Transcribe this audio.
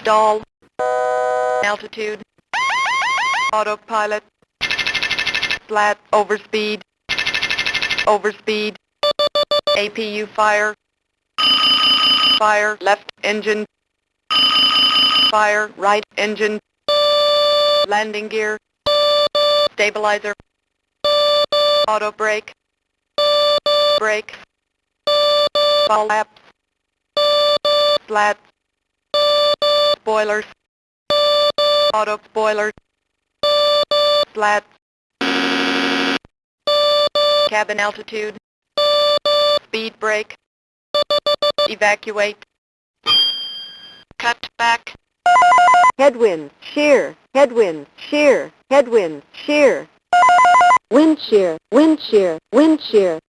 Stall. Altitude. Autopilot. Flat. Overspeed. Overspeed. APU fire. Fire. Left engine. Fire. Right engine. Landing gear. Stabilizer. Auto brake. Brake. Ball laps. Slats. Spoilers. Auto spoilers. Slats. Cabin altitude. Speed brake. Evacuate. Cut back. Headwind, shear, headwind, shear, headwind, shear. Wind shear, wind shear, wind shear,